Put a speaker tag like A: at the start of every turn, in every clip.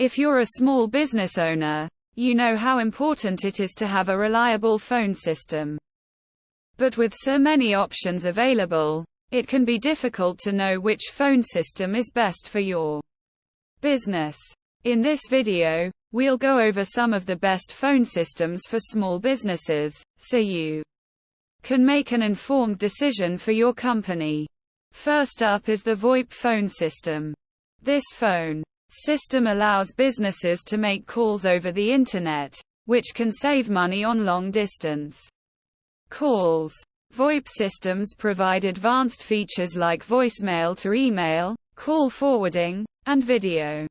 A: If you're a small business owner, you know how important it is to have a reliable phone system. But with so many options available, it can be difficult to know which phone system is best for your business. In this video, we'll go over some of the best phone systems for small businesses, so you can make an informed decision for your company. First up is the VoIP phone system. This phone system allows businesses to make calls over the internet, which can save money on long distance calls. VoIP systems provide advanced features like voicemail to email, call forwarding, and video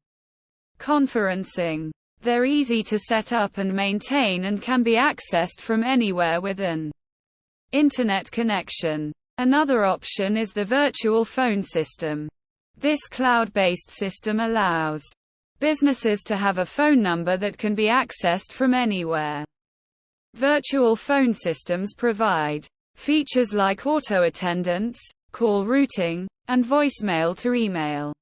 A: conferencing. They're easy to set up and maintain and can be accessed from anywhere with an internet connection. Another option is the virtual phone system. This cloud-based system allows businesses to have a phone number that can be accessed from anywhere. Virtual phone systems provide features like auto attendance, call routing, and voicemail to email.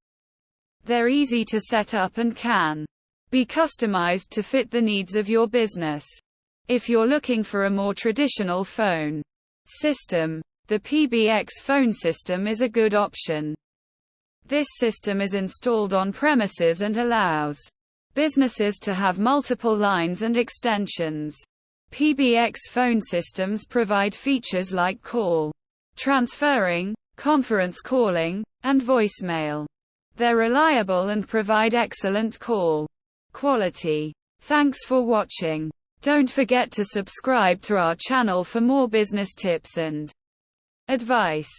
A: They're easy to set up and can be customized to fit the needs of your business. If you're looking for a more traditional phone system, the PBX phone system is a good option. This system is installed on premises and allows businesses to have multiple lines and extensions. PBX phone systems provide features like call transferring, conference calling, and voicemail. They're reliable and provide excellent call quality. Thanks for watching. Don't forget to subscribe to our channel for more business tips and advice.